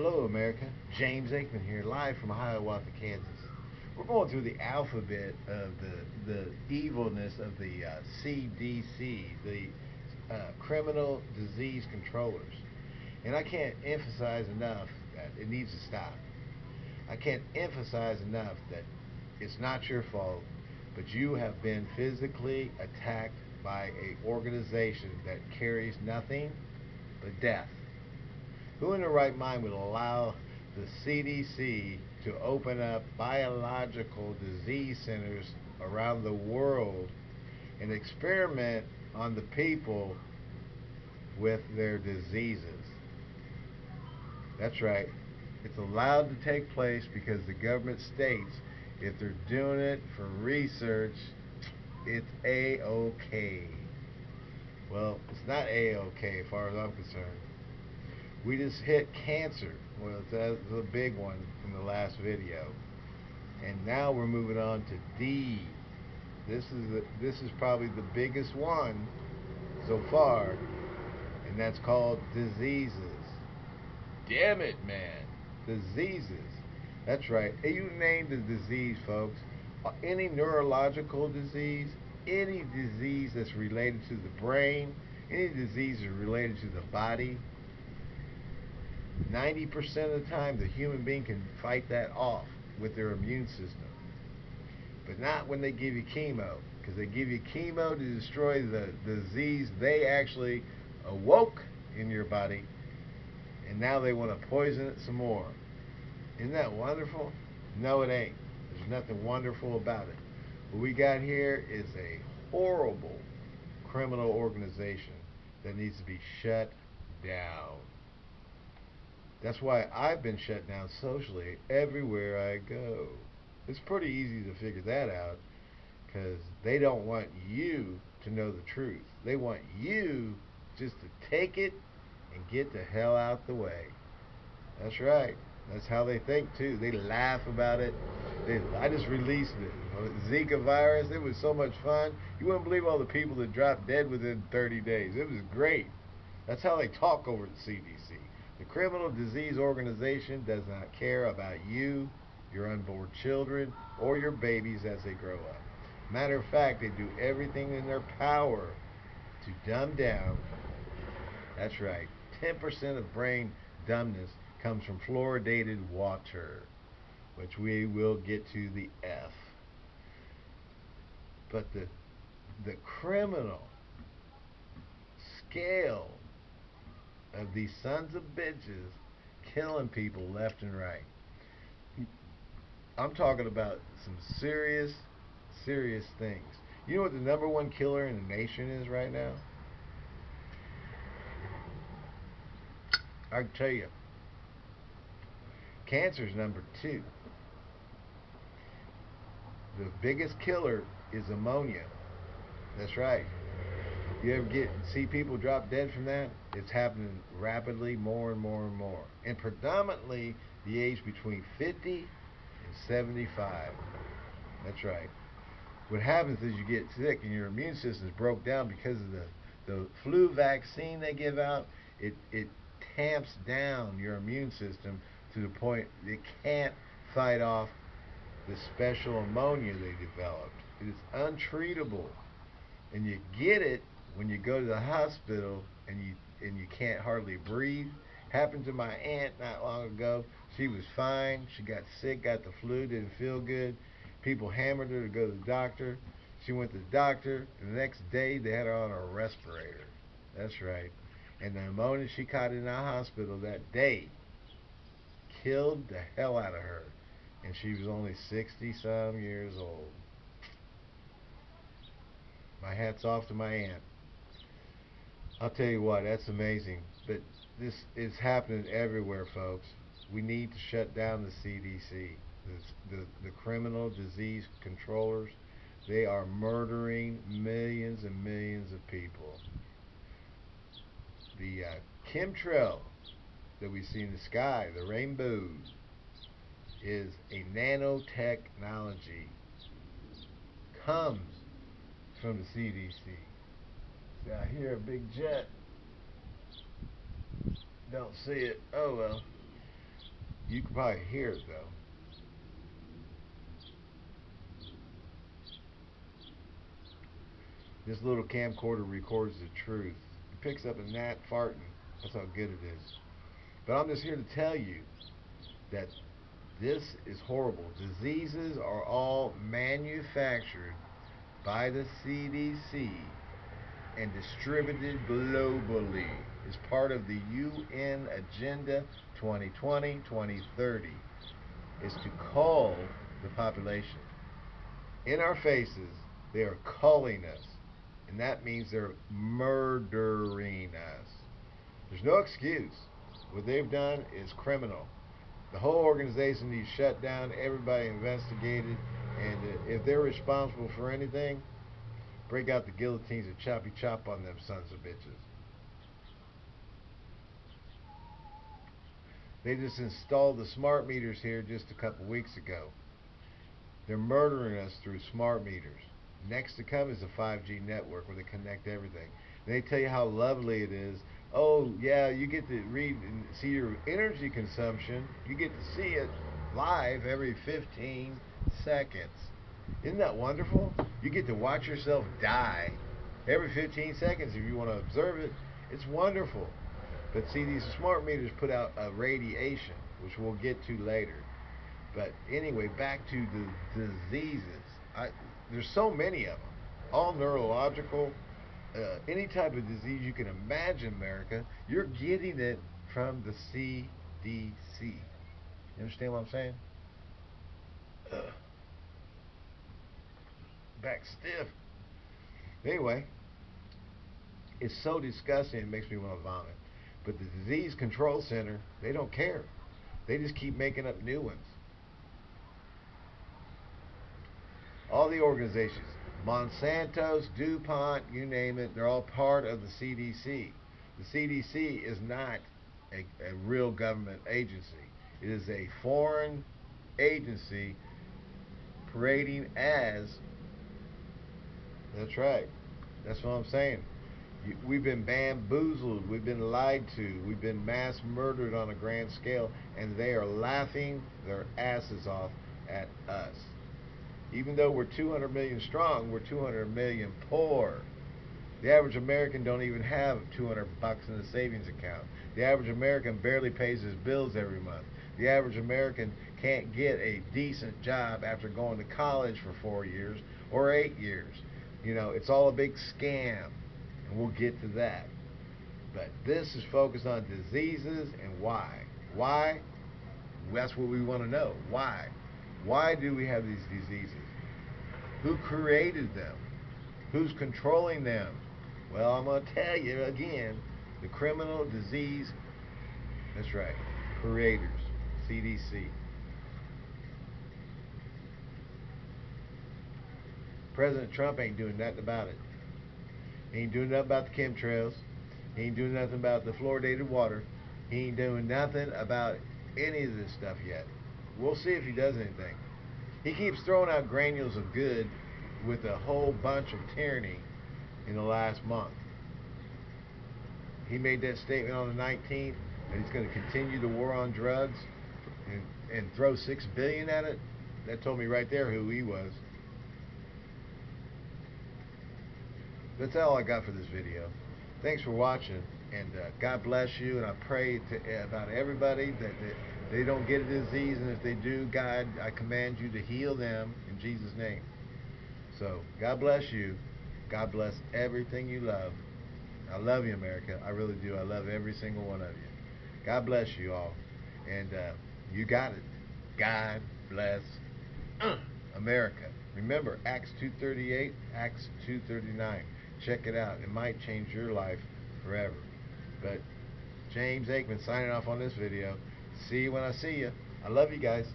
Hello, America. James Aikman here, live from Hiawatha, Kansas. We're going through the alphabet of the the evilness of the uh, CDC, the uh, criminal disease controllers, and I can't emphasize enough that it needs to stop. I can't emphasize enough that it's not your fault, but you have been physically attacked by a organization that carries nothing but death. Who in their right mind would allow the CDC to open up biological disease centers around the world and experiment on the people with their diseases? That's right. It's allowed to take place because the government states if they're doing it for research, it's A-OK. Well, it's not A-OK as far as I'm concerned. We just hit cancer. Well, that's a big one from the last video. And now we're moving on to D. This is the, this is probably the biggest one so far, and that's called diseases. Damn it, man. Diseases. That's right. You name the disease, folks. Uh, any neurological disease, any disease that's related to the brain, any disease that's related to the body, 90% of the time the human being can fight that off with their immune system. But not when they give you chemo. Because they give you chemo to destroy the disease they actually awoke in your body. And now they want to poison it some more. Isn't that wonderful? No, it ain't. There's nothing wonderful about it. What we got here is a horrible criminal organization that needs to be shut down. That's why I've been shut down socially everywhere I go. It's pretty easy to figure that out because they don't want you to know the truth. They want you just to take it and get the hell out the way. That's right. That's how they think too. They laugh about it. They, I just released it. Zika virus. It was so much fun. You wouldn't believe all the people that dropped dead within 30 days. It was great. That's how they talk over the CDC. The Criminal Disease Organization does not care about you, your unborn children, or your babies as they grow up. Matter of fact, they do everything in their power to dumb down. That's right. 10% of brain dumbness comes from fluoridated water, which we will get to the F. But the the criminal scale of these sons of bitches killing people left and right. I'm talking about some serious, serious things. You know what the number one killer in the nation is right now? I can tell you. Cancer is number two. The biggest killer is ammonia. That's right. You ever get see people drop dead from that? It's happening rapidly, more and more and more, and predominantly the age between 50 and 75. That's right. What happens is you get sick and your immune system is broke down because of the the flu vaccine they give out. It it tamps down your immune system to the point it can't fight off the special ammonia they developed. It is untreatable, and you get it when you go to the hospital and you and you can't hardly breathe. Happened to my aunt not long ago. She was fine. She got sick, got the flu, didn't feel good. People hammered her to go to the doctor. She went to the doctor. The next day, they had her on a respirator. That's right. And the pneumonia she caught in the hospital that day killed the hell out of her. And she was only 60 some years old. My hat's off to my aunt. I'll tell you what, that's amazing. But this is happening everywhere, folks. We need to shut down the CDC, the, the, the criminal disease controllers. They are murdering millions and millions of people. The uh, chemtrail that we see in the sky, the rainbow, is a nanotechnology. Comes from the CDC. I hear a big jet. Don't see it. Oh well. You can probably hear it though. This little camcorder records the truth. It picks up a gnat farting. That's how good it is. But I'm just here to tell you that this is horrible. Diseases are all manufactured by the CDC and distributed globally as part of the UN Agenda 2020-2030 is to cull the population. In our faces, they are culling us, and that means they're murdering us. There's no excuse. What they've done is criminal. The whole organization needs shut down, everybody investigated, and if they're responsible for anything, break out the guillotines and choppy chop on them sons of bitches. They just installed the smart meters here just a couple weeks ago. They're murdering us through smart meters. Next to come is a 5G network where they connect everything. They tell you how lovely it is. Oh, yeah, you get to read and see your energy consumption. You get to see it live every 15 seconds. Isn't that wonderful? You get to watch yourself die every 15 seconds if you want to observe it. It's wonderful. But see, these smart meters put out a radiation, which we'll get to later. But anyway, back to the diseases. I, there's so many of them, all neurological. Uh, any type of disease you can imagine, America, you're getting it from the CDC. You understand what I'm saying? Ugh back stiff. Anyway, it's so disgusting it makes me want to vomit. But the Disease Control Center, they don't care. They just keep making up new ones. All the organizations, Monsanto's, DuPont, you name it, they're all part of the CDC. The CDC is not a, a real government agency. It is a foreign agency parading as that's right. That's what I'm saying. We've been bamboozled. We've been lied to. We've been mass murdered on a grand scale, and they are laughing their asses off at us. Even though we're 200 million strong, we're 200 million poor. The average American don't even have 200 bucks in a savings account. The average American barely pays his bills every month. The average American can't get a decent job after going to college for four years or eight years. You know, it's all a big scam, and we'll get to that. But this is focused on diseases and why. Why? That's what we want to know. Why? Why do we have these diseases? Who created them? Who's controlling them? Well, I'm going to tell you again the criminal disease, that's right, creators, CDC. President Trump ain't doing nothing about it. He ain't doing nothing about the chemtrails. He ain't doing nothing about the fluoridated water. He ain't doing nothing about any of this stuff yet. We'll see if he does anything. He keeps throwing out granules of good with a whole bunch of tyranny in the last month. He made that statement on the 19th that he's going to continue the war on drugs and, and throw six billion at it. That told me right there who he was. That's all I got for this video. Thanks for watching, and uh, God bless you. And I pray to, uh, about everybody that, that they don't get a disease, and if they do, God, I command you to heal them in Jesus' name. So God bless you. God bless everything you love. I love you, America. I really do. I love every single one of you. God bless you all. And uh, you got it. God bless uh, America. Remember, Acts 2.38, Acts 2.39. Check it out. It might change your life forever. But James Aikman signing off on this video. See you when I see you. I love you guys.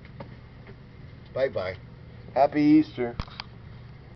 Bye-bye. Happy Easter.